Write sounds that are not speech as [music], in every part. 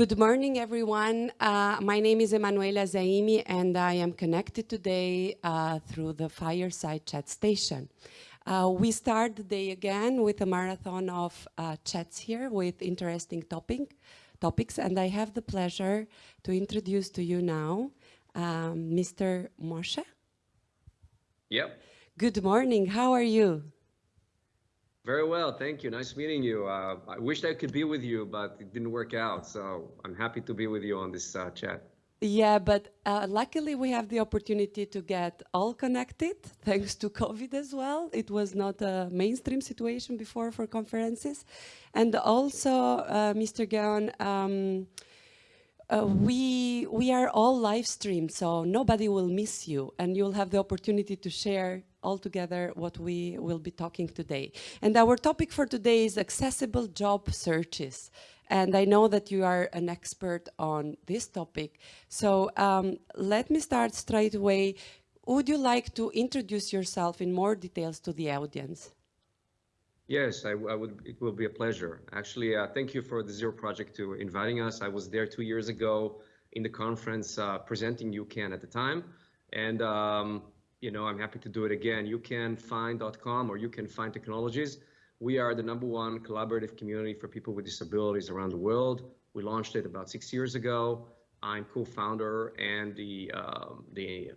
Good morning, everyone. Uh, my name is Emanuela Zaimi, and I am connected today uh, through the Fireside Chat Station. Uh, we start the day again with a marathon of uh, chats here with interesting topic, topics, and I have the pleasure to introduce to you now um, Mr. Moshe. Yep. Good morning. How are you? Very well, thank you. Nice meeting you. Uh, I wish I could be with you, but it didn't work out. So I'm happy to be with you on this uh, chat. Yeah, but uh, luckily we have the opportunity to get all connected [laughs] thanks to COVID as well. It was not a mainstream situation before for conferences. And also, uh, Mr. Gaon, um, uh, we, we are all live streamed, so nobody will miss you and you'll have the opportunity to share all together what we will be talking today. And our topic for today is accessible job searches. And I know that you are an expert on this topic. So um, let me start straight away. Would you like to introduce yourself in more details to the audience? Yes, I, I, would. It will be a pleasure. Actually, uh, thank you for the Zero Project to inviting us. I was there two years ago in the conference uh, presenting UCAN at the time, and um, you know I'm happy to do it again. UCANFind.com or UCAN Find Technologies. We are the number one collaborative community for people with disabilities around the world. We launched it about six years ago. I'm co-founder and the um, the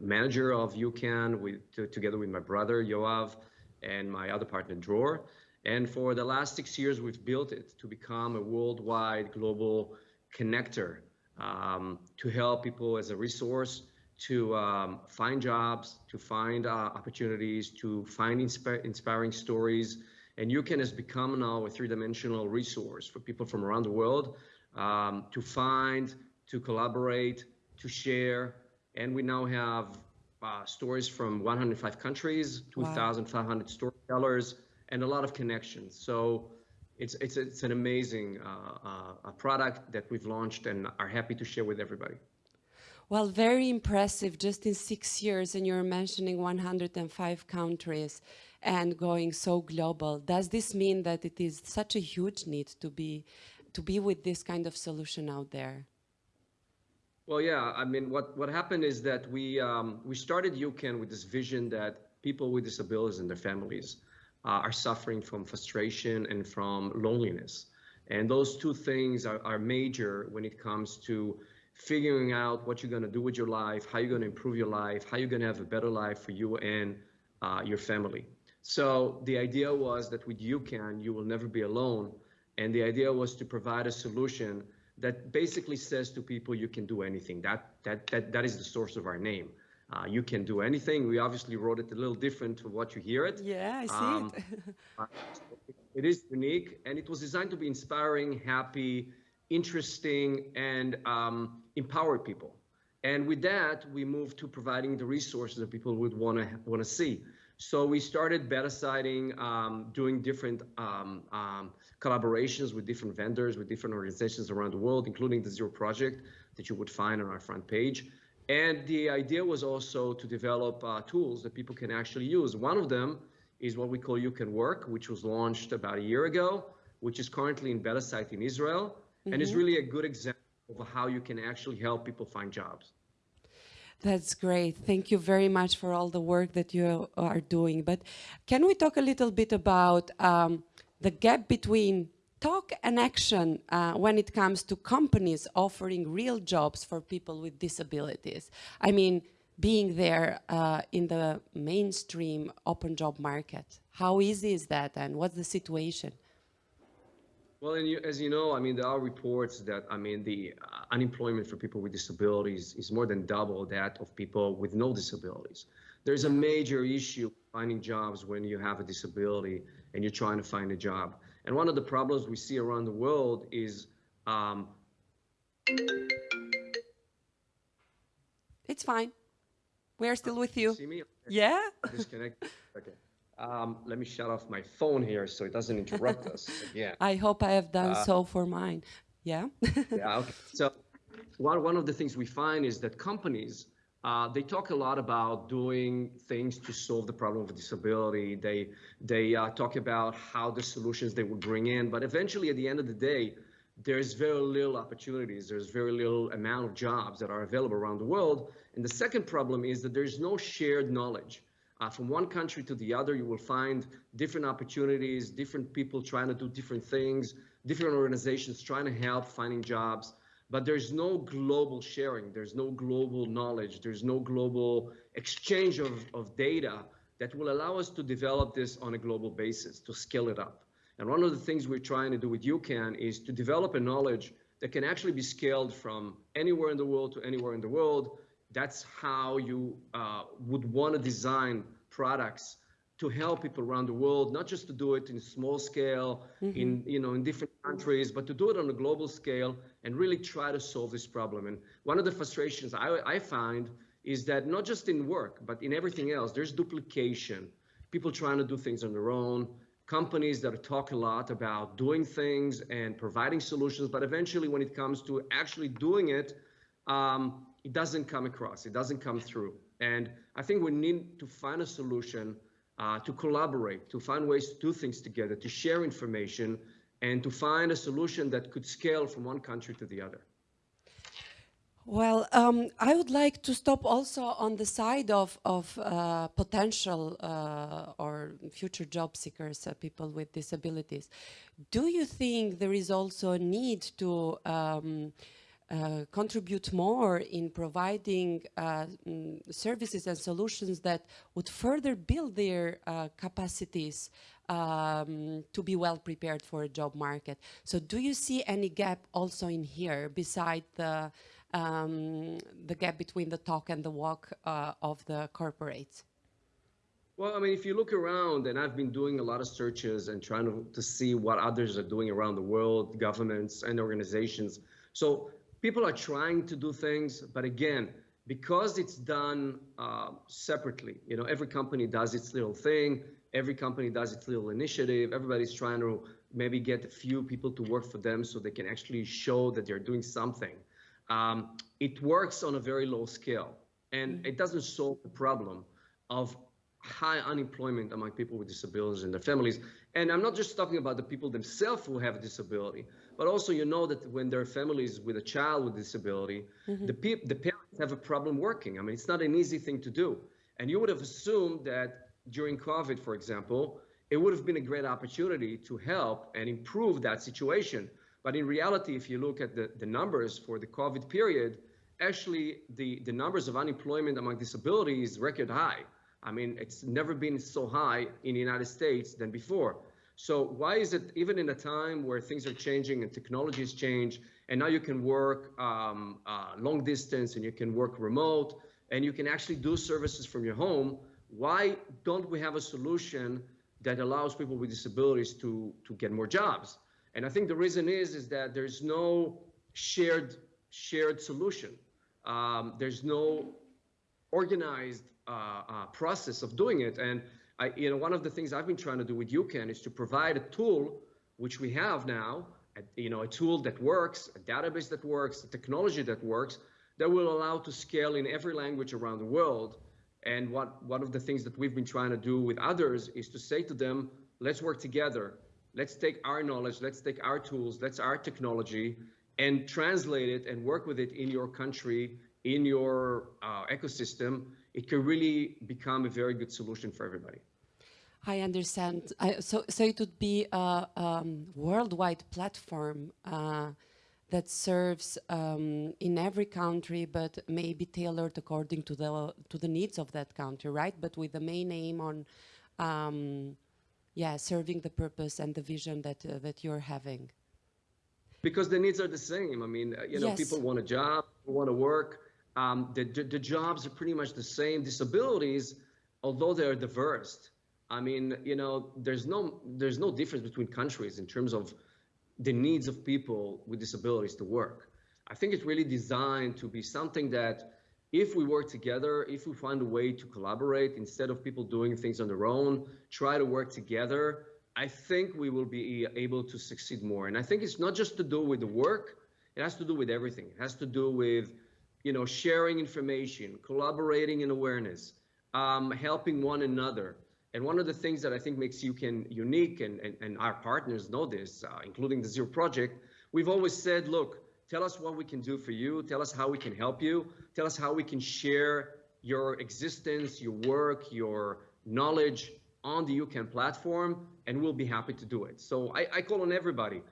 manager of UCAN with together with my brother Yoav and my other partner, Dror. And for the last six years, we've built it to become a worldwide global connector um, to help people as a resource to um, find jobs, to find uh, opportunities, to find insp inspiring stories. And UCAN has become now a three-dimensional resource for people from around the world um, to find, to collaborate, to share. And we now have uh, stories from 105 countries, 2,500 wow. storytellers, and a lot of connections. So it's it's it's an amazing uh, uh, product that we've launched and are happy to share with everybody. Well, very impressive. Just in six years, and you're mentioning 105 countries and going so global. Does this mean that it is such a huge need to be to be with this kind of solution out there? Well, yeah, I mean, what, what happened is that we, um, we started UCAN with this vision that people with disabilities and their families uh, are suffering from frustration and from loneliness. And those two things are, are major when it comes to figuring out what you're going to do with your life, how you're going to improve your life, how you're going to have a better life for you and uh, your family. So the idea was that with UCAN, you will never be alone. And the idea was to provide a solution that basically says to people you can do anything. That that that that is the source of our name. Uh, you can do anything. We obviously wrote it a little different to what you hear it. Yeah, I see um, it. [laughs] it is unique, and it was designed to be inspiring, happy, interesting, and um, empower people. And with that, we moved to providing the resources that people would want to want to see. So we started beta siting, um, doing different um, um, collaborations with different vendors, with different organizations around the world, including the Zero Project that you would find on our front page. And the idea was also to develop uh, tools that people can actually use. One of them is what we call You Can Work, which was launched about a year ago, which is currently in beta site in Israel, mm -hmm. and is mm-hmm. really a good example of how you can actually help people find jobs. That's great. Thank you very much for all the work that you are doing. But can we talk a little bit about um, the gap between talk and action uh, when it comes to companies offering real jobs for people with disabilities? I mean, being there uh, in the mainstream open job market. How easy is that and what's the situation? Well, and you, as you know, I mean, there are reports that, I mean, the uh, unemployment for people with disabilities is more than double that of people with no disabilities. There's a major issue finding jobs when you have a disability and you're trying to find a job. And one of the problems we see around the world is um, it's fine. We're still with you. See me? Yeah. Disconnect. [laughs] Okay. Um, let me shut off my phone here so it doesn't interrupt us [laughs] Yeah. I hope I have done uh, so for mine. Yeah. [laughs] yeah. Okay. So one, one of the things we find is that companies, uh, they talk a lot about doing things to solve the problem of disability. They, they uh, talk about how the solutions they would bring in, but eventually at the end of the day, there's very little opportunities. There's very little amount of jobs that are available around the world. And the second problem is that there's no shared knowledge. Uh, from one country to the other, you will find different opportunities, different people trying to do different things, different organizations trying to help finding jobs. But there's no global sharing. There's no global knowledge. There's no global exchange of, of data that will allow us to develop this on a global basis, to scale it up. And one of the things we're trying to do with UCAN is to develop a knowledge that can actually be scaled from anywhere in the world to anywhere in the world. That's how you uh, would want to design products to help people around the world, not just to do it in small scale, mm-hmm. in you know in different countries, but to do it on a global scale and really try to solve this problem. And one of the frustrations I, I find is that not just in work, but in everything else, there's duplication. People trying to do things on their own companies that talk a lot about doing things and providing solutions, but eventually when it comes to actually doing it, um, it doesn't come across, it doesn't come through. And I think we need to find a solution uh, to collaborate, to find ways to do things together, to share information, and to find a solution that could scale from one country to the other. Well, um, I would like to stop also on the side of, of uh, potential uh, or future job seekers, uh, people with disabilities. Do you think there is also a need to um, uh, contribute more in providing uh, mm, services and solutions that would further build their uh, capacities um, to be well prepared for a job market? So do you see any gap also in here beside the um, the gap between the talk and the walk uh, of the corporates? Well, I mean, if you look around, and I've been doing a lot of searches and trying to, to see what others are doing around the world, governments and organizations. So people are trying to do things, but again, because it's done uh, separately, you know, every company does its little thing, every company does its little initiative, everybody's trying to maybe get a few people to work for them so they can actually show that they're doing something. Um, it works on a very low scale and it doesn't solve the problem of high unemployment among people with disabilities and their families. And I'm not just talking about the people themselves who have a disability, but also you know that when there are families with a child with disability, mm-hmm. the, pe- the parents have a problem working. I mean, it's not an easy thing to do. And you would have assumed that during COVID, for example, it would have been a great opportunity to help and improve that situation. But in reality, if you look at the, the numbers for the COVID period, actually the, the numbers of unemployment among disabilities record high. I mean, it's never been so high in the United States than before. So why is it even in a time where things are changing and technologies change, and now you can work um, uh, long distance and you can work remote and you can actually do services from your home, why don't we have a solution that allows people with disabilities to, to get more jobs? And I think the reason is is that there's no shared shared solution. Um, there's no organized process of doing it. And I, you know, one of the things I've been trying to do with UCAN is to provide a tool, which we have now, a, you know, a tool that works, a database that works, a technology that works, that will allow to scale in every language around the world. And what one of the things that we've been trying to do with others is to say to them, let's work together let's take our knowledge, let's take our tools, let's our technology and translate it and work with it in your country, in your uh, ecosystem. It can really become a very good solution for everybody. I understand. I, so, so it would be a um, worldwide platform uh, that serves um, in every country, but may be tailored according to the to the needs of that country, right? But with the main aim on um, yeah, serving the purpose and the vision that uh, that you're having? Because the needs are the same. I mean, uh, you know, yes. people want a job, want to work. Um, the, the, the jobs are pretty much the same. Disabilities, although they're diverse, I mean, you know, there's no there's no difference between countries in terms of the needs of people with disabilities to work. I think it's really designed to be something that if we work together, if we find a way to collaborate instead of people doing things on their own, try to work together, I think we will be able to succeed more. And I think it's not just to do with the work, it has to do with everything. It has to do with, you know, sharing information, collaborating in awareness, um, helping one another. And one of the things that I think makes UCAN unique, and, and, and our partners know this, uh, including the Zero Project, we've always said, look, tell us what we can do for you, tell us how we can help you, tell us how we can share your existence, your work, your knowledge on the UCAN platform, and we'll be happy to do it. So I, I call on everybody,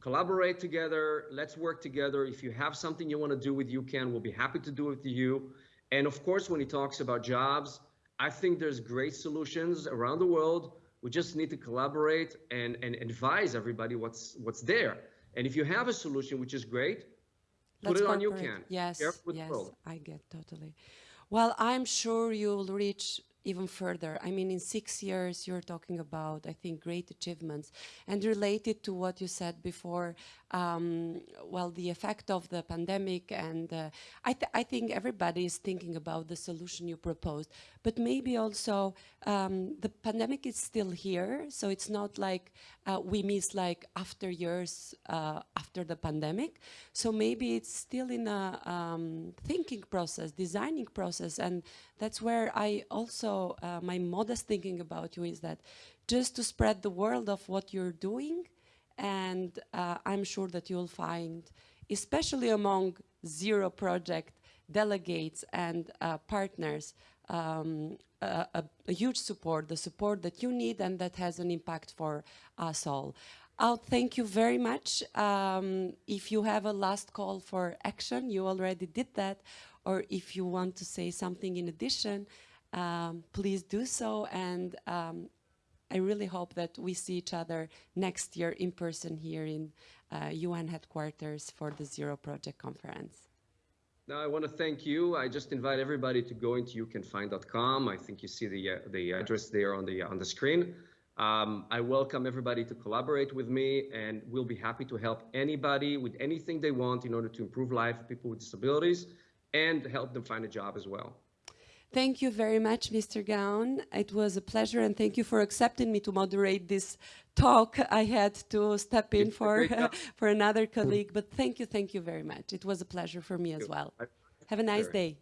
collaborate together, let's work together. If you have something you want to do with UCAN, we'll be happy to do it with you. And of course, when he talks about jobs, I think there's great solutions around the world. We just need to collaborate and, and advise everybody what's what's there. And if you have a solution, which is great, Let's put it on. UCAN. Yes, Share it with the yes. I get totally. Well, I'm sure you'll reach even further. I mean, in six years, you're talking about, I think, great achievements. And related to what you said before, um, well, the effect of the pandemic, and uh, I, th I think everybody is thinking about the solution you proposed, but maybe also um, the pandemic is still here, so it's not like uh, we miss like after years uh, after the pandemic. So maybe it's still in a um, thinking process, designing process, and that's where I also, uh, my modest thinking about you is that just to spread the world of what you're doing, and uh, I'm sure that you'll find, especially among Zero Project delegates and uh, partners, um, a, a, huge support, the support that you need and that has an impact for us all. I'll thank you very much. Um, if you have a last call for action, you already did that, or if you want to say something in addition, um, please do so. And um, I really hope that we see each other next year in person here in uh, UN headquarters for the Zero Project Conference. Now, I want to thank you. I just invite everybody to go into youcanfind.com. I think you see the uh, the address there on the on the screen. Um, I welcome everybody to collaborate with me, and we'll be happy to help anybody with anything they want in order to improve life of people with disabilities and help them find a job as well. Thank you very much, Mr. Gaon. It was a pleasure, and thank you for accepting me to moderate this talk. I had to step in It's for [laughs] for another colleague, but thank you, thank you very much. It was a pleasure for me as well. Have a nice day.